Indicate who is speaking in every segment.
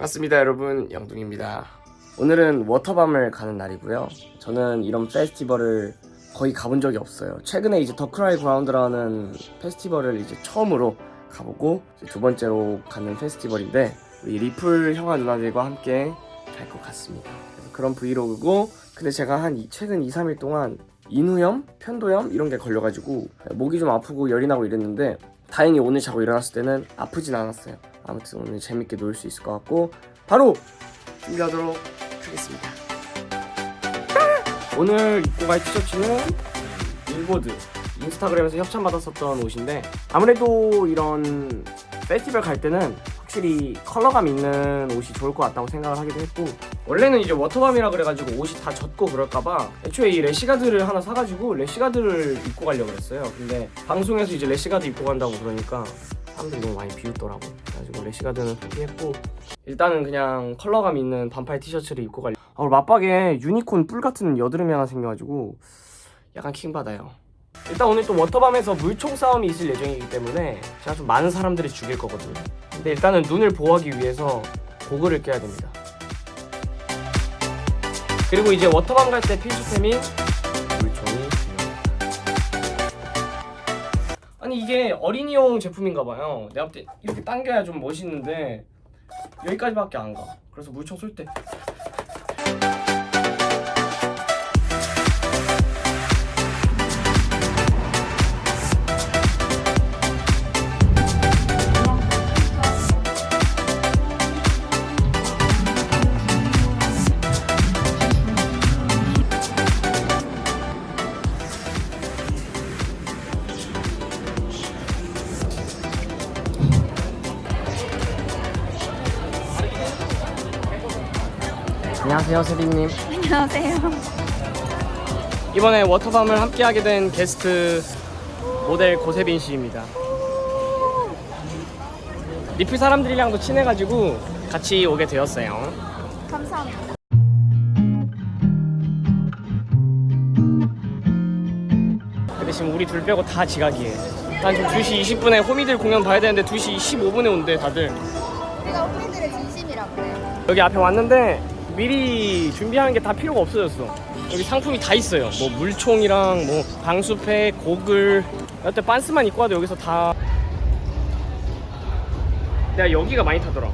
Speaker 1: 반갑습니다 여러분. 영둥입니다. 오늘은 워터밤을 가는 날이고요. 저는 이런 페스티벌을 거의 가본 적이 없어요. 최근에 이제 The Cry Ground라는 페스티벌을 이제 처음으로 가보고 이제 두 번째로 가는 페스티벌인데 우리 리플 형아 누나들과 함께 갈 것 같습니다. 그래서 그런 브이로그고 근데 제가 한 이- 최근 2, 3일 동안 인후염, 편도염 이런 게 걸려가지고 목이 좀 아프고 열이 나고 이랬는데 다행히 오늘 자고 일어났을 때는 아프진 않았어요 아무튼 오늘 재밌게 놀 수 있을 것 같고 바로 준비하도록 하겠습니다. 오늘 입고 갈 티셔츠는 일보드 인스타그램에서 협찬받았었던 옷인데 아무래도 이런 페스티벌 갈 때는 확실히 컬러감 있는 옷이 좋을 것 같다고 생각을 하기도 했고 원래는 이제 워터밤이라 그래가지고 옷이 다 젖고 그럴까봐 애초에 이 래시가드를 하나 사가지고 래시가드를 입고 가려고 했어요. 근데 방송에서 이제 래시가드 입고 간다고 그러니까 사람들이 너무 많이 비웃더라고 그래가지고 래시가드는 포기했고. 일단은 그냥 컬러감 있는 반팔 티셔츠를 입고 갈려 아, 오늘 맞빡에 유니콘 뿔 같은 여드름이 하나 생겨가지고 약간 킹받아요. 일단 오늘 또 워터밤에서 물총 싸움이 있을 예정이기 때문에 제가 좀 많은 사람들이 죽일 거거든요. 근데 일단은 눈을 보호하기 위해서 고글을 껴야 됩니다. 그리고 이제 워터밤 갈 때 필수템인 물총이 아니 이게 어린이용 제품인가봐요. 내가 볼 때 이렇게 당겨야 좀 멋있는데 여기까지밖에 안가. 그래서 물총 쏠 때 안녕하세요 세빈님
Speaker 2: 안녕하세요.
Speaker 1: 이번에 워터밤을 함께 하게 된 게스트 모델 고세빈 씨입니다. 리플 사람들이랑도 친해가지고 같이 오게 되었어요.
Speaker 2: 감사합니다.
Speaker 1: 근데 지금 우리 둘 빼고 다 지각이에요. 난 지금 2시 20분에 호미들 공연 봐야 되는데 2시 15분에 온대 다들.
Speaker 2: 내가 우리들의 진심이라 그래.
Speaker 1: 여기 앞에 왔는데 미리 준비하는 게 다 필요가 없어졌어. 여기 상품이 다 있어요. 뭐 물총이랑 뭐 방수팩, 고글. 여태 반스만 입고 와도 여기서 다. 내가 여기가 많이 타더라.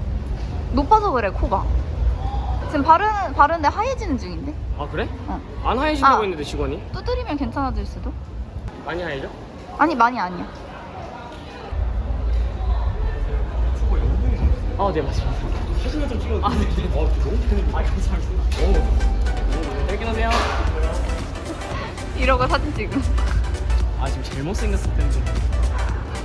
Speaker 2: 높아서 그래 코가. 지금 바른 바른데 하얘지는 중인데.
Speaker 1: 아 그래?
Speaker 2: 어.
Speaker 1: 안 하얘진다고
Speaker 2: 아.
Speaker 1: 했는데 직원이
Speaker 2: 두드리면 괜찮아질 수도.
Speaker 1: 많이 하얘져?
Speaker 2: 아니 많이 아니야.
Speaker 1: 아네 맞습니다. 사진을 좀 찍어. 아 네네. 어 너무 팬입니다. 아 감사합니다. 오. 여기 오세요.
Speaker 2: 이러고 사진 찍음.
Speaker 1: 아 지금 제일 못생겼을 텐데.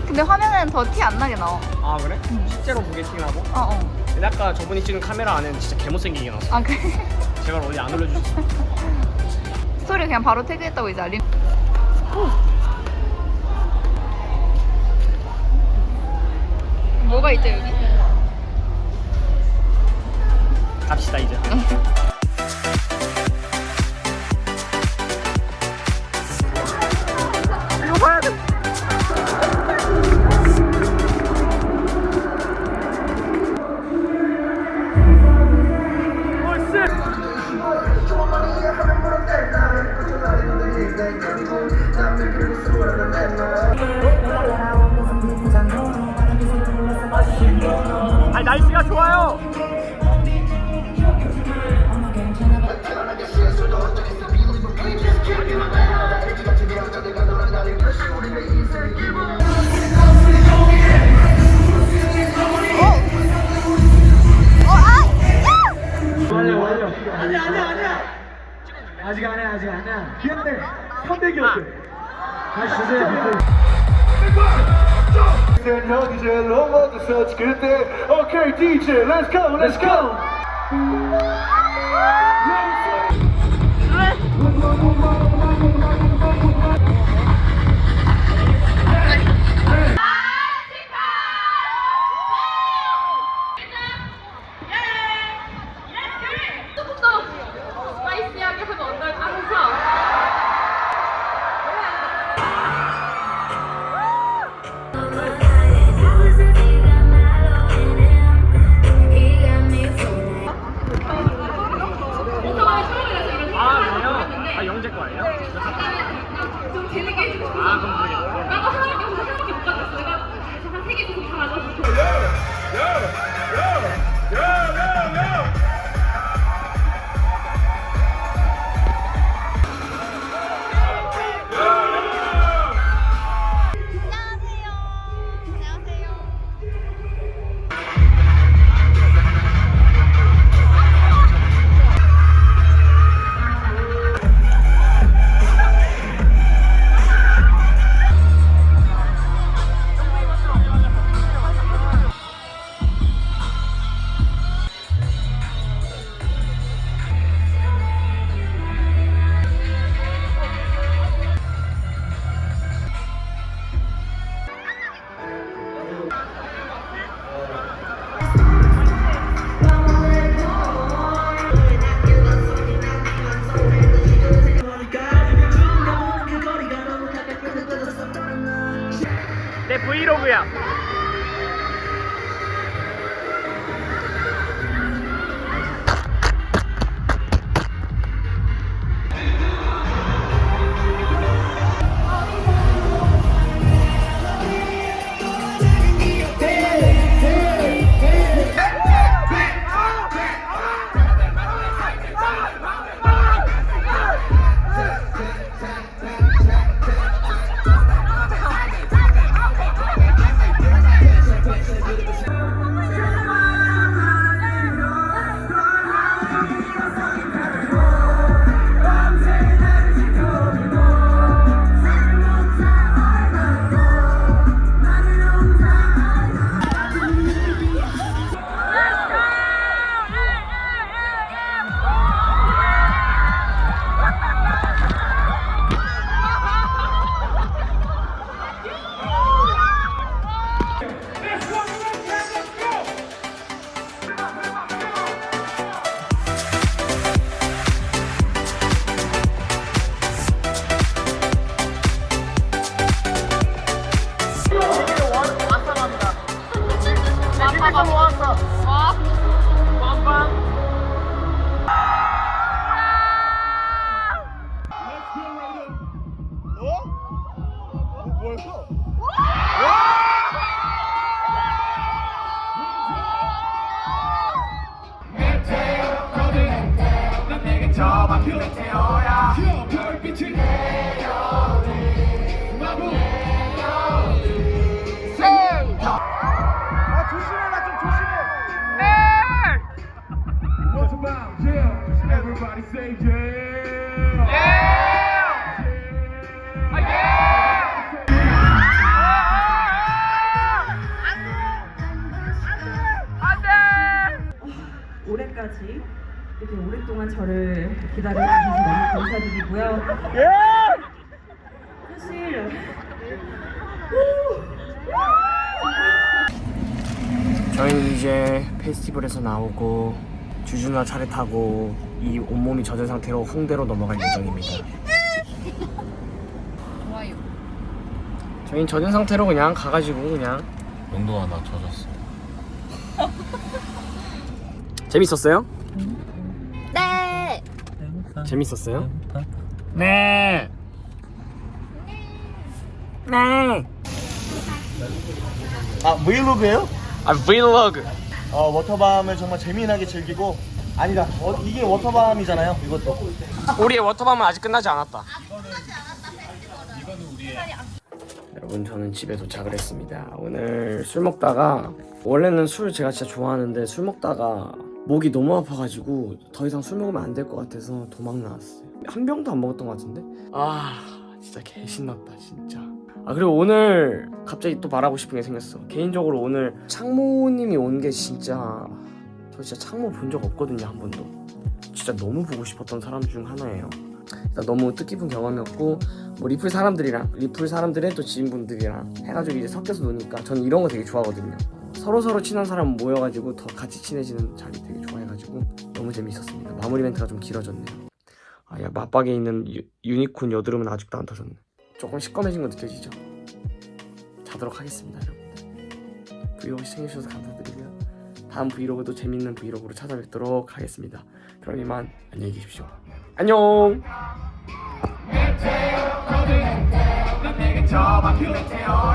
Speaker 2: 근데 화면은 더 티 안 나게 나와.
Speaker 1: 아 그래? 실제로 보게팅하고?
Speaker 2: 어 어.
Speaker 1: 근데 아까 저분이 찍은 카메라 안에는 진짜 개못생기게 나왔어.
Speaker 2: 아 그래.
Speaker 1: 제발 어디 안 올려주셨어.
Speaker 2: 스토리 그냥 바로 태그했다고 이제 알림. 뭐가 있죠 여기?
Speaker 1: 갑시다 이제. 이거 봐야 돼. 날씨가 좋아요.
Speaker 3: 아직 아니야 근데 선배기였대 다시 주세요 여기 제일 넘어져서 그때 오케이 DJ let's go let's go
Speaker 4: で
Speaker 5: Vlog や motherfucking
Speaker 1: 내 브이로그야.
Speaker 6: 이렇게 오랫동안 저를 기다려주셔서 너무 감사드리고요. 사실
Speaker 1: 저희는 이제 페스티벌에서 나오고 주준아 차를 타고 이 온몸이 젖은 상태로 홍대로 넘어갈 예정입니다.
Speaker 2: 좋아요.
Speaker 1: 저희는 젖은 상태로 그냥 가가지고 그냥
Speaker 5: 영도가 나 젖었어.
Speaker 1: 재밌었어요?
Speaker 2: 네.
Speaker 1: 재밌었어요? 네. 네.
Speaker 7: 아 브이로그예요?
Speaker 1: 아 브이로그.
Speaker 7: 어 워터밤을 정말 재미나게 즐기고 아니다 어, 이게 워터밤이잖아요 이것도
Speaker 1: 우리의 워터밤은 아직 끝나지 않았다. 여러분 저는 집에 도착을 했습니다. 오늘 술 먹다가 원래는 술 제가 진짜 좋아하는데 술 먹다가 목이 너무 아파가지고 더 이상 술 먹으면 안 될 것 같아서 도망 나왔어요. 한 병도 안 먹었던 것 같은데? 아 진짜 개 신났다 진짜. 아 그리고 오늘 갑자기 또 말하고 싶은 게 생겼어. 개인적으로 오늘 창모님이 온 게 진짜 저 진짜 창모 본 적 없거든요 한 번도. 진짜 너무 보고 싶었던 사람 중 하나예요. 너무 뜻깊은 경험이었고 뭐 리플 사람들이랑 리플 사람들의 또 지인분들이랑 해가지고 이제 섞여서 노니까 저는 이런 거 되게 좋아하거든요. 서로 서로 친한 사람 모여가지고 더 같이 친해지는 자리 되게 좋아해가지고 너무 재밌었습니다. 마무리 멘트가 좀 길어졌네요. 아야 맞빡에 있는 유, 유니콘 여드름은 아직도 안 터졌네. 조금 시꺼매진 거 느껴지죠? 자도록 하겠습니다, 여러분들. 브이로그 시청해주셔서 감사드리고요. 다음 브이로그도 재밌는 브이로그로 찾아뵙도록 하겠습니다. 그럼 이만 안녕히 계십시오. 안녕.
Speaker 5: 저 막힐 테요